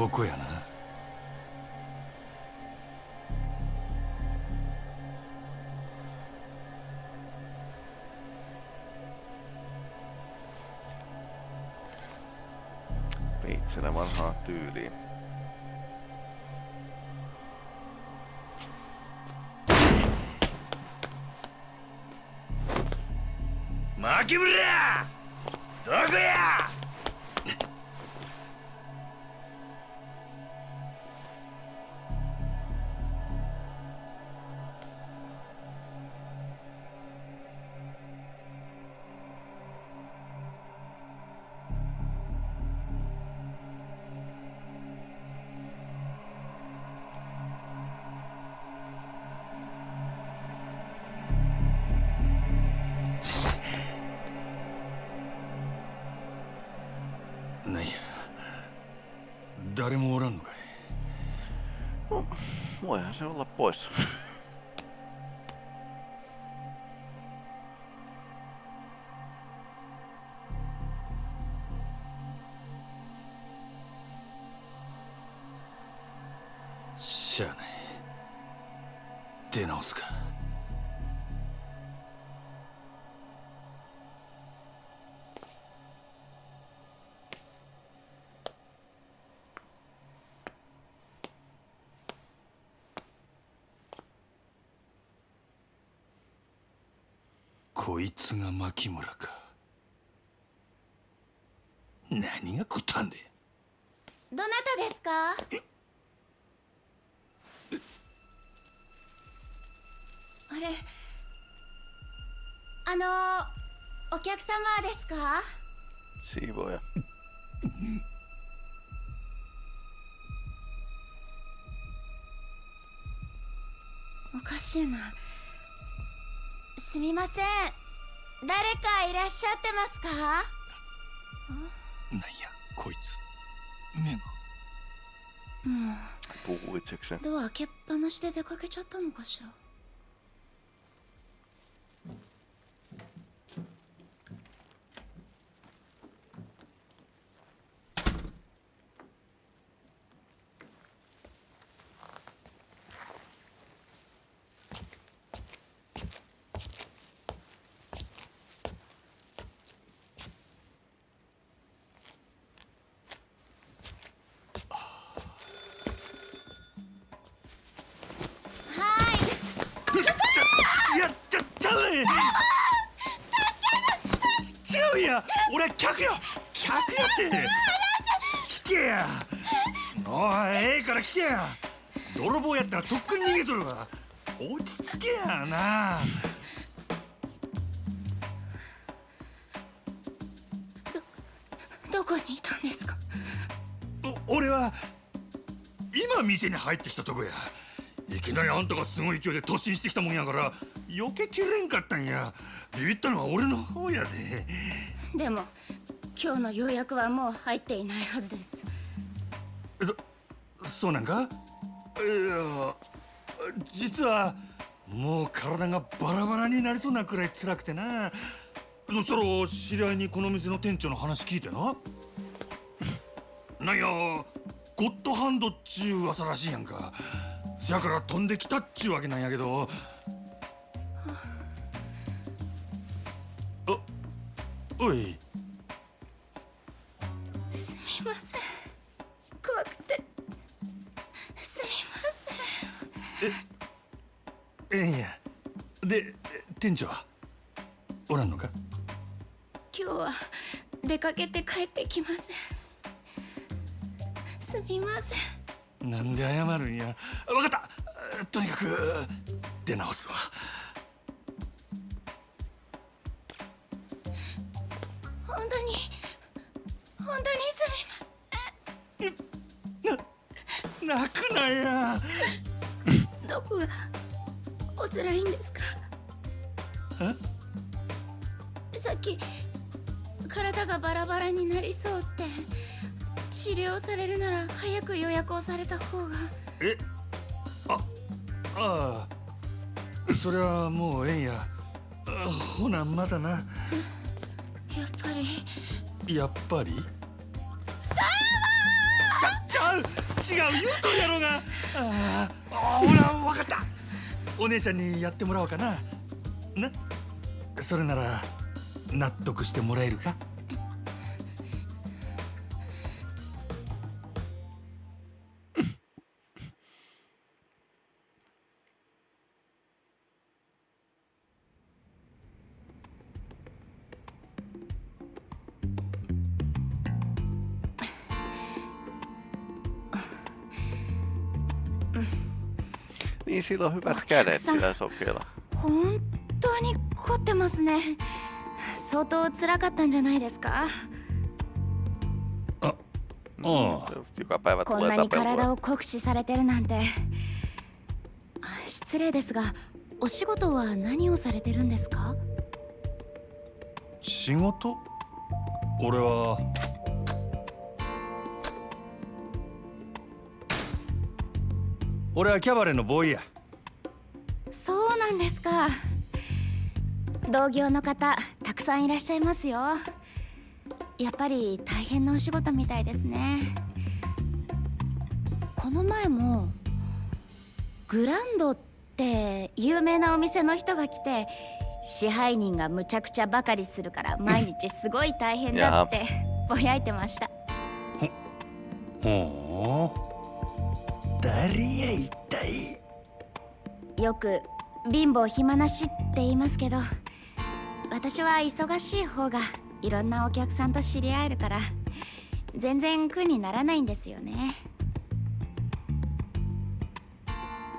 ここやな Veitsenä vanhaa tyyliä. Makimura! 誰もおらんのかい No, voihan se olla pois. こいつが牧村か。何がこったんでどなたですか？あれあのお客様ですか？Siivooja. おかしいな。すみません誰かいらっしゃってますか？なんやこいつ。目が。Puhuu itsekseen. ドア開けっぱなしで出かけちゃったのかしらはいいやちゃちゃうね違うや俺は客や客やって。来てや。おいええから来てや。泥棒やったらとっくに逃げとるわ。落ち着けやな。どこにいたんですか？お俺は今店に入ってきたとこや。いきなりあんたがすごい勢いで突進してきたもんやから避けきれんかったんや。ビビったのは俺の方やででも今日の予約はもう入っていないはずです。そそうなんか？いや実はもう体がバラバラになりそうなくらい辛くてな。そしたら知り合いにこの店の店長の話聞いてな。なんやゴッドハンドっちゅう噂らしいやんか。せやから飛んできたっちゅうわけなんやけど。おい。すみません。怖くて。すみません。ええんや。で店長は？おらんのか？今日は出かけて帰ってきません。すみません。なんで謝るんや。分かった。とにかく出直すわされるなら早く予約をされた方が。え？あああ。それはもうええんや。あほなまだな。やっぱり。やっぱり？ちゃちゃう違う言うとるやろうが。ああほら分かった。お姉ちゃんにやってもらおうかな。な？それなら納得してもらえるか「On hyvät kädet sillä sokella. 本当に凝ってますね相当辛かったんじゃないですかあ Joka päivä こん tulee なに体 tapelua. を酷使されてるなんてあ失礼ですがお仕事は何をされてるんですか仕事俺は俺はキャバレーのボーイやそうなんですか。同業の方たくさんいらっしゃいますよ。やっぱり大変なお仕事みたいですね。この前もグランドって有名なお店の人が来て支配人がむちゃくちゃばかりするから毎日すごい大変だってぼやいてました。ほう。誰や一体よく貧乏暇なしって言いますけど私は忙しい方がいろんなお客さんと知り合えるから全然苦にならないんですよね。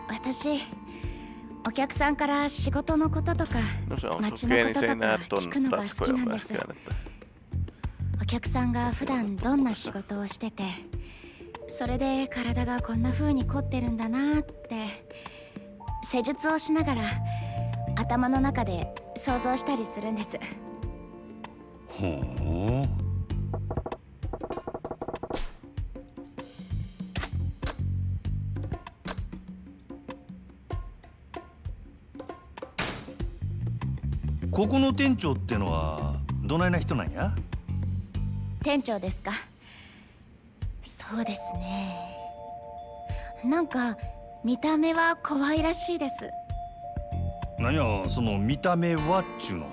私お客さんから仕事のこととか街のこととか聞くのが好きなんです。お客さんが普段どんな仕事をしててそれで体がこんな風に凝ってるんだなって施術をしながら頭の中で想像したりするんです。ほうここの店長ってのはどないな人なんや？店長ですか。そうですね。なんか見た目は可愛らしいです。なんやその見た目はっちゅうの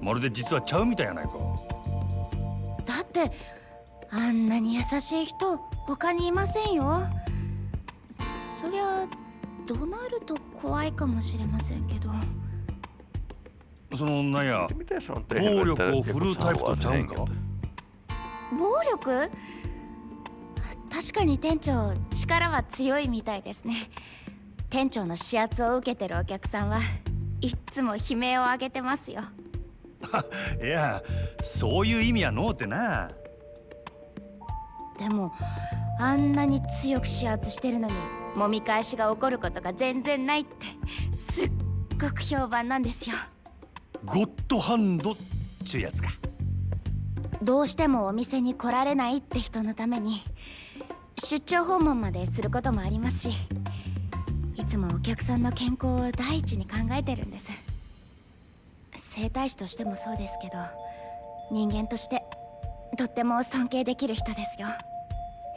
まるで実はちゃうみたいやないか。だってあんなに優しい人他にいませんよ。そりゃ怒鳴ると怖いかもしれませんけど。そのなんや暴力を振るうタイプとちゃうんか?暴力？確かに店長力は強いみたいですね。店長の指圧を受けてるお客さんはいっつも悲鳴を上げてますよ。いやそういう意味やのうってな。でもあんなに強く指圧してるのに揉み返しが起こることが全然ないってすっごく評判なんですよ。ゴッドハンドっちゅうやつか。どうしてもお店に来られないって人のために出張訪問まですることもありますしいつもお客さんの健康を第一に考えてるんです。整体師としてもそうですけど人間としてとっても尊敬できる人ですよ。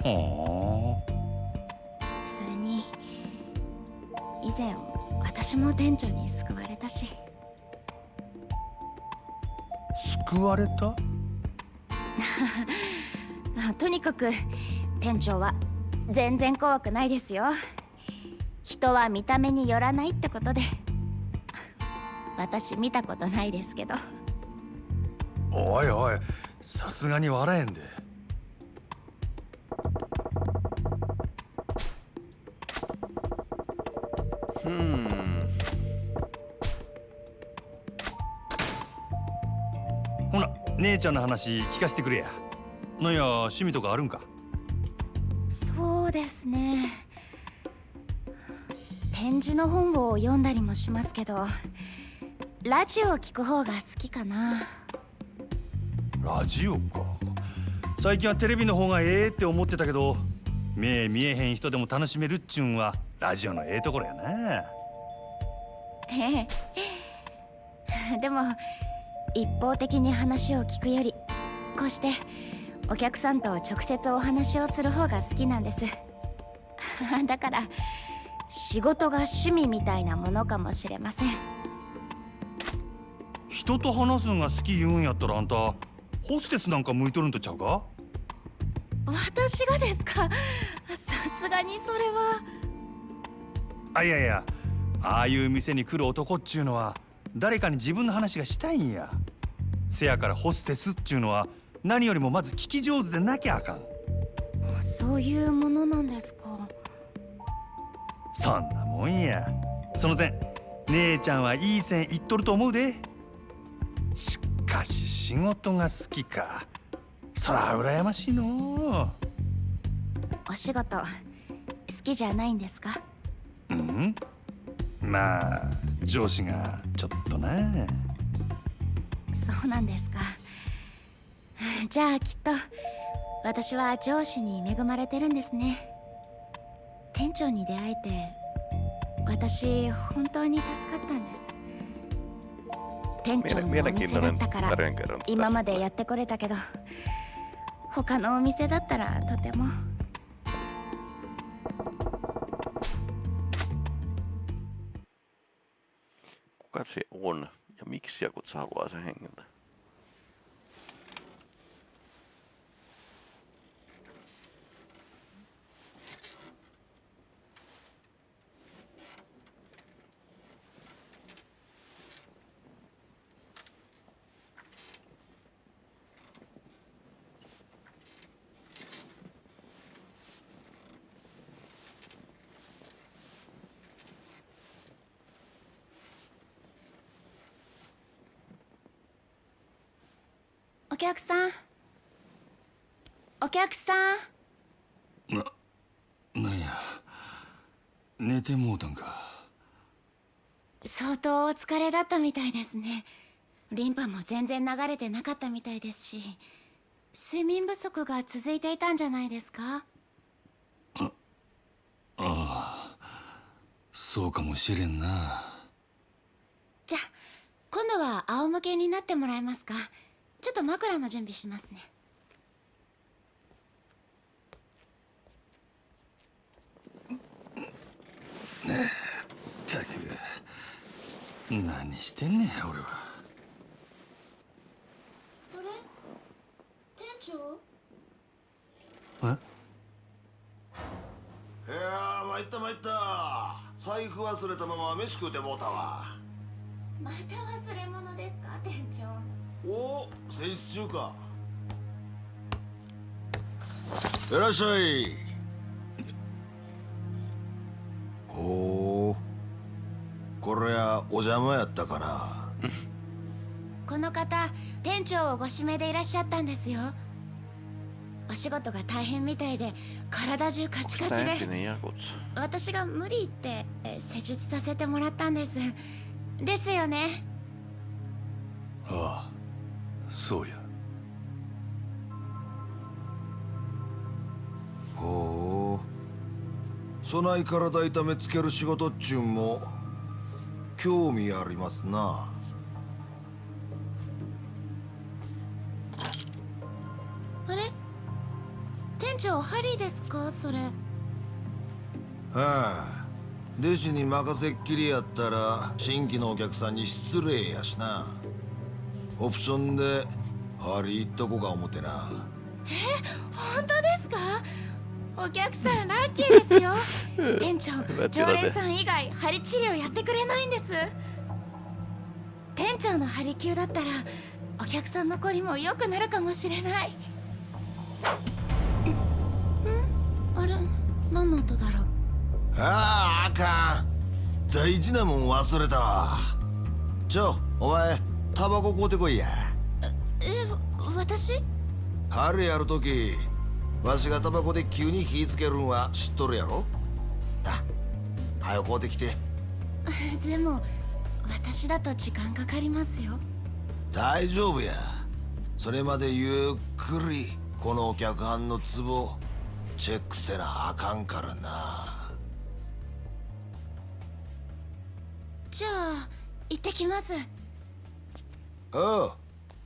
ほそれに以前私も店長に救われたし。う救われた？あ とにかく店長は全然怖くないですよ。人は見た目によらないってことで。私見たことないですけど。おいおいさすがに笑えんで。Hmm. ほな姉ちゃんの話聞かせてくれや。なんや趣味とかあるんか？ですね。展示の本を読んだりもしますけどラジオを聞く方が好きかな。ラジオか。最近はテレビの方がええって思ってたけど目見えへん人でも楽しめるっちゅうんはラジオのええところやな。ええ。でも一方的に話を聞くよりこうしてお客さんと直接お話をする方が好きなんです だから仕事が趣味みたいなものかもしれません。人と話すのが好き言うんやったらあんたホステスなんか向いとるんとちゃうか？私がですか？さすがにそれは。あいやいやああいう店に来る男っちゅうのは誰かに自分の話がしたいんや。せやからホステスっちゅうのは何よりもまず聞き上手でなきゃあかん。そういうものなんですかそんなもんや。その点姉ちゃんはいい線いっとると思うで。しかし仕事が好きか。そら羨ましいのお仕事好きじゃないんですか？ううん。まあ上司がちょっとな。そうなんですか。じゃあきっと私は上司に恵まれてるんですね店長に出会えて私本当に助かったんです。店長のお店だったから今までやってこれたけど他のお店だったらとても。Kuka se on ja miksi ja kutsu? 客さん。お客さん。ななんや。寝てもうたんか。相当お疲れだったみたいですね。リンパも全然流れてなかったみたいですし睡眠不足が続いていたんじゃないですか？そうかもしれんな。じゃあ今度は仰向けになってもらえますか？ちょっと枕の準備しますね。ったく何してんねん俺は。あれ？店長？え？いやー参った参った。財布忘れたまま飯食うてもうたわ。また忘れ物ですか店長おお戦時中か。いらっしゃい。ほうこれはお邪魔やったかな。この方店長をご指名でいらっしゃったんですよ。お仕事が大変みたいで体中カチカチで.私が無理言ってえ施術させてもらったんです。ですよね。ああそうや。ほう。そない体痛めつける仕事っちゅうんも興味ありますな。あれ？店長ハリーですか？それ。はあ弟子に任せっきりやったら新規のお客さんに失礼やしなオプションでハリーっとこか思てな。本当ですか？お客さんラッキーですよ。店長常連さん以外針治療やってくれないんです。店長の針灸だったらお客さんのこりも良くなるかもしれない。ん？あれ何の音だろう？あああかん。大事なもん忘れたわ。ちょお前タバコ買うてこいや。え私？春やるときわしがタバコで急に火つけるんは知っとるやろ？あ早く買うてきて。でも私だと時間かかりますよ。大丈夫や。それまでゆっくりこのお客はんのツボチェックせなあかんからな。じゃあ行ってきますおう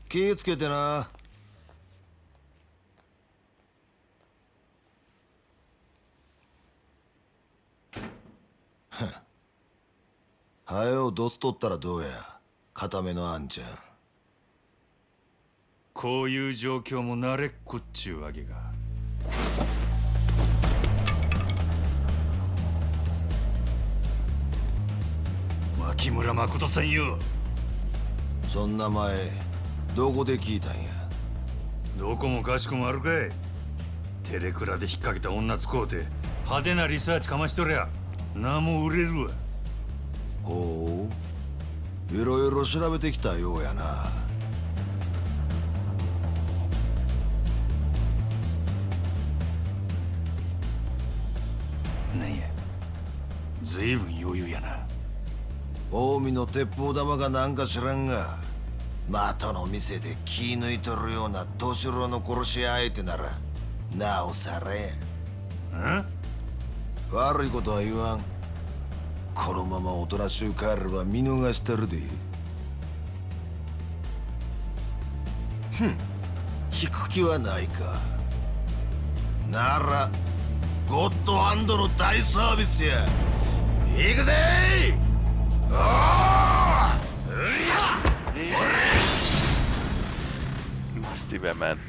気ぃつけてな。ハはよどすとったらどうや。固めのあんちゃん。こういう状況も慣れっこっちゅうわけか。牧村誠さんよ。そんな前どこで聞いたんや？どこもかしこもあるかい。テレクラで引っ掛けた女使うて派手なリサーチかましとりゃ名も売れるわ。ほう。いろいろ調べてきたようやな。なんや。随分余裕やな近江の鉄砲玉がなんか知らんが的の店で気抜いとるような年郎の殺し屋相手ならなおさらやん？悪いことは言わん。このままおとなしゅう帰れば見逃してるで。ふん引く気はないか。ならゴッドハンドの大サービスや。行くでおー Massive man.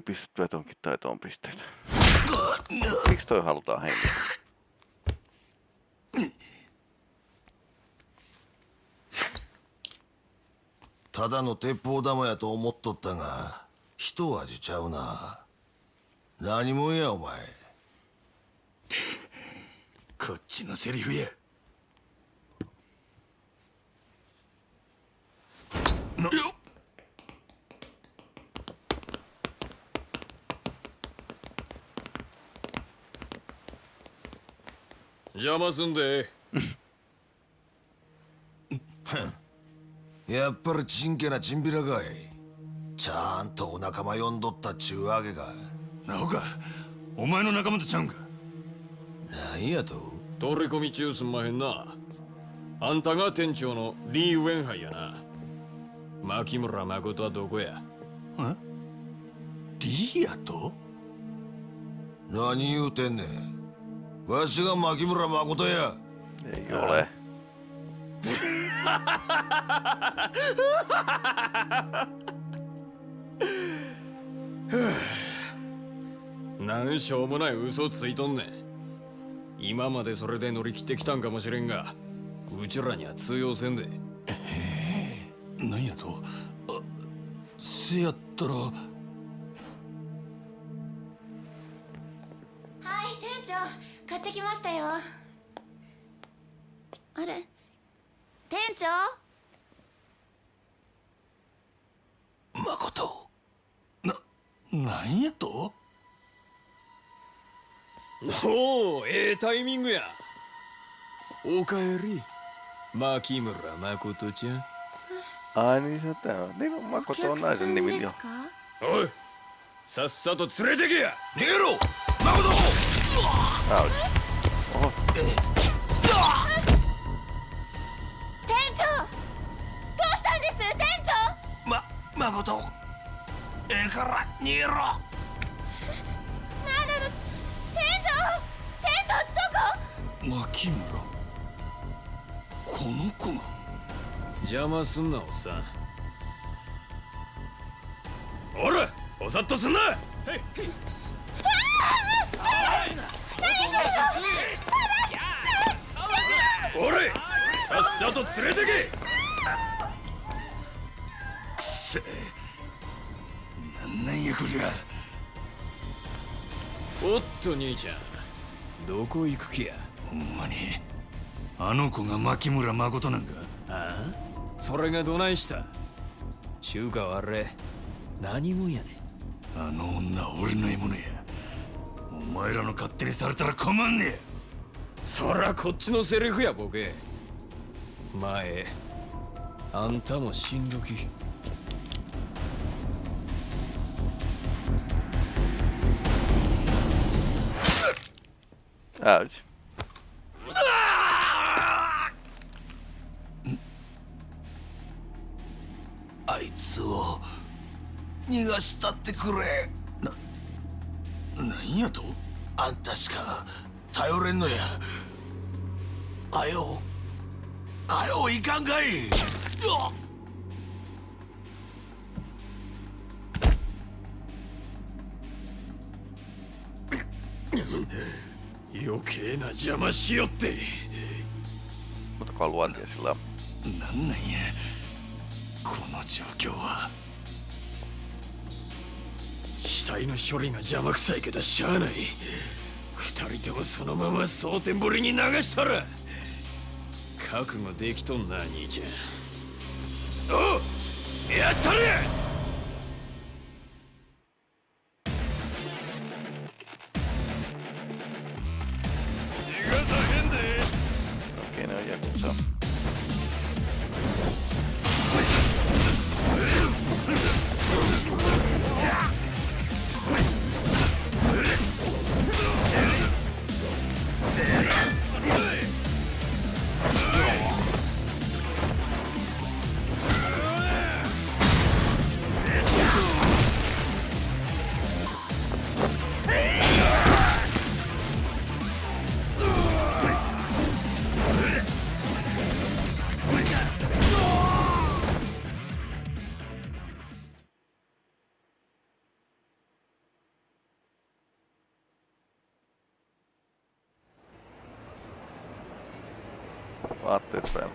Tuli pistettyä tonkin taitoon pisteitä. Miksi toi halutaan hengittää? ただの鉄砲玉やと思っとったが一味ちゃうな何者やお前こっちのセリフやなよっ邪魔すんで。やっぱりちんけなチンピラかい。ちゃんとお仲間呼んどったっちゅうわけか。なおかお前の仲間とちゃうんか？なんやと？取り込み中すんまへんな。あんたが店長のリー・ウェンハイやな。牧村誠はどこや？リーヤと？何言うてんねんわしが牧村誠や。Ei ole. なんしょうもない嘘ついとんねん。今までそれで乗り切ってきたんかもしれんがうちらには通用せんで。なんやと。あせやったら。店長買ってきましたよ。あれ？店長？誠？ななんやと？おおええタイミングや。おかえり。牧村誠ちゃん。se tää on. Niin kuin お Makoto 客 on さ naisen んです jo. かおいさっさと連れてけや。逃げろ。誠 Ouch. Oho, 店長どうしたんです店長ま誠ええから逃げろなんなの店長店長どこ牧村この子が邪魔すんなおっさんおらおさっとすんなおれさっさと連れてけ。なんなんやこりゃ。おっと兄ちゃんどこ行く気や。ほんまにあの子が牧村誠なんか？ああ？それがどないした？中華はあれ何もんやねあの女は俺の獲物や。お前らの勝手にされたら困んねえそらこっちのセリフやボケ。前あんたも死んどき。Ouch. あいつを逃がしたってくれななんやと？あんたしか頼れんのや。あよあよいかんかい。余計な邪魔しよって。Mutta sillä on. なんなんや。この状況は死体の処理が邪魔くさいけどしゃあない。二人ともそのまま蒼天堀に流したら覚悟できとんな兄ちゃん。おやったれ！attiecēm.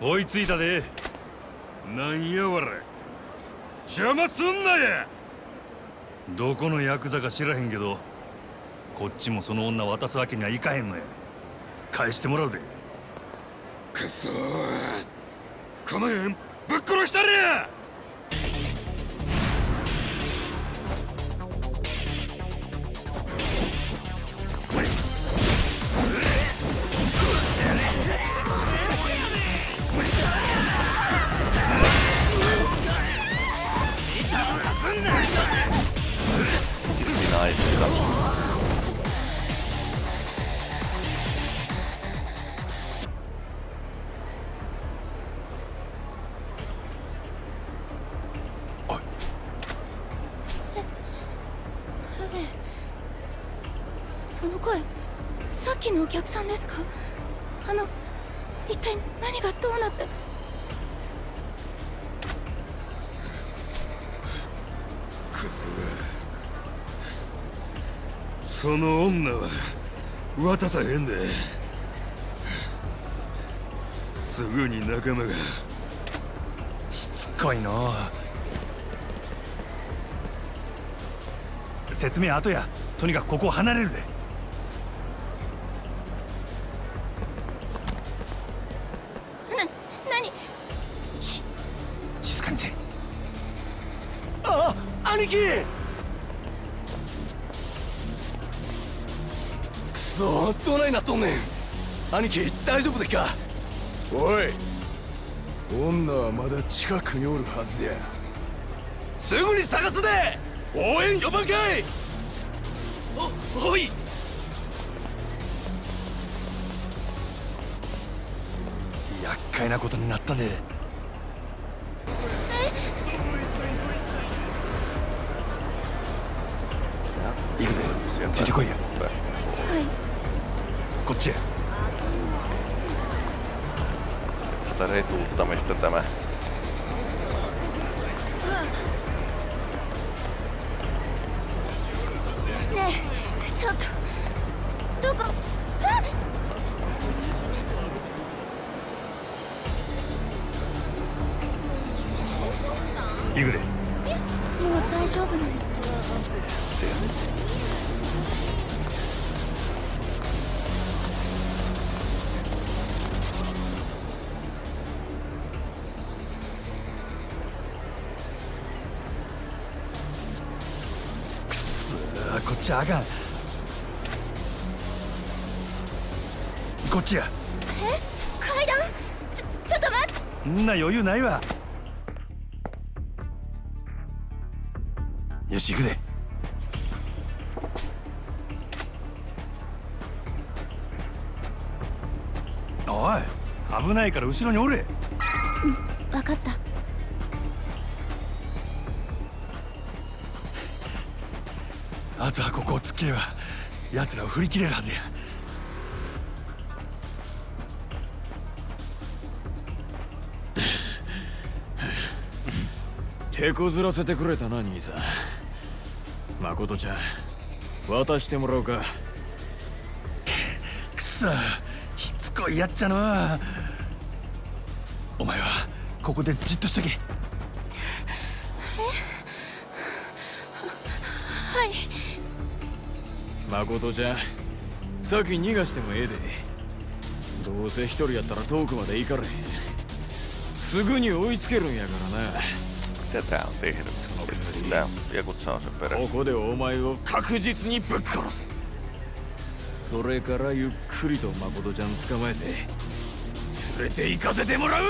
追いついたで。なんやわれ邪魔すんなや。どこのヤクザか知らへんけどこっちもその女渡すわけにはいかへんのや。返してもらうで。くそー。構えんぶっ殺したれや客さんですか？あの一体何がどうなって？クソがその女は渡さへんで。すぐに仲間が。しつこいの説明後や。とにかくここを離れるで。兄貴。くそどないなっとんねん。兄貴大丈夫でっか？おい。女はまだ近くにおるはずや。すぐに探すで。応援呼ばんかい。おおい。厄介なことになったねついてこいやこっちへ。Sitä retuuttamista tämä. ねえちょっとどこ？あ行くで。もう大丈夫なのちあかん。こっちや。階段？ちょちょっと待っ。てんな余裕ないわ。よし行くで。おい危ないから後ろにおれとはここを突っ切れば奴らを振り切れるはずや。手こずらせてくれたな兄さん。誠ちゃん渡してもらおうか。くそしつこいやっちゃのお前はここでじっとしとけ誠ちゃ。ん先逃がしてもええで。どうせ一人やったら遠くまで行かれへん。すぐに追いつけるんやからな。Mitä tää on tehnyt? Saa sen こ.こでお前を確実にぶっ殺すそれからゆっくりと誠ちゃん捕まえて連れて行かせてもらう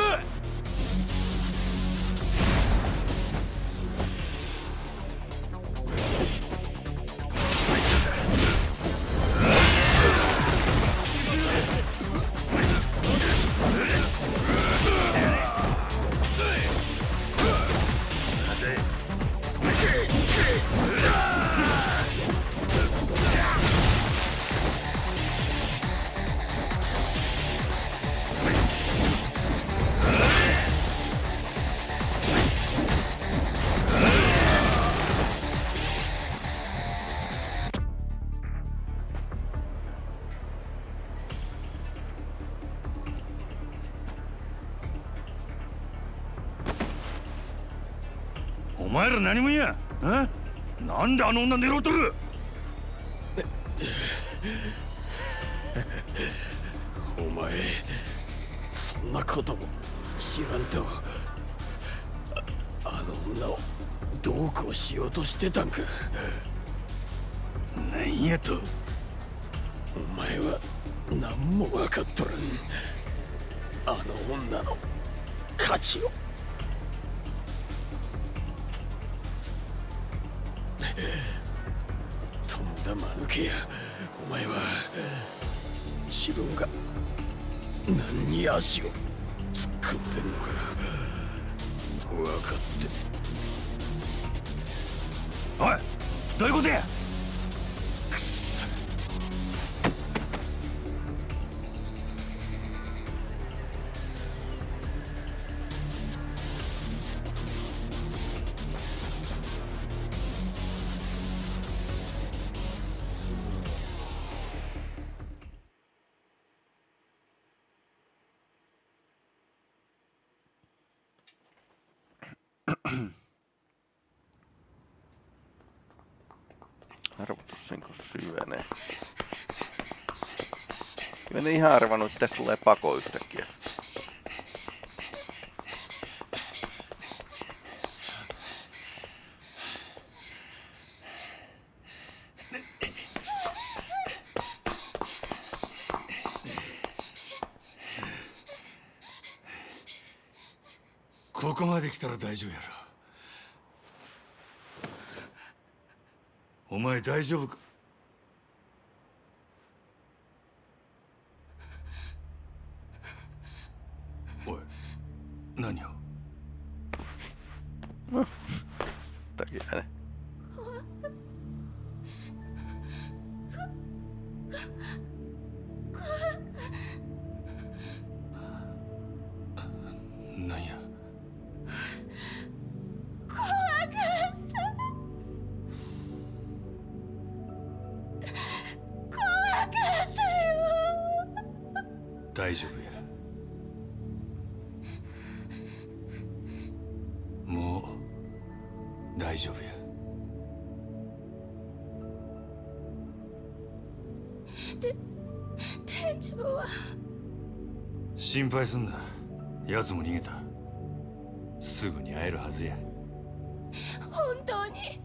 前ら何もん。やあなんであの女狙うとる？お前そんなことも知らんとああの女をどうこうしようとしてたんか。なんやと？お前は何も分かっとらん。あの女の価値をだ間抜けや。お前は自分が何に足を突っ込んでんのか分かって。おいどういうことや？ihan arvannut, että tästä tulee pako yhtäkkiä.「ここまで来たら大丈夫やろお前大丈夫か 店長は。心配すんな。奴も逃げた。すぐに会えるはずや。本当に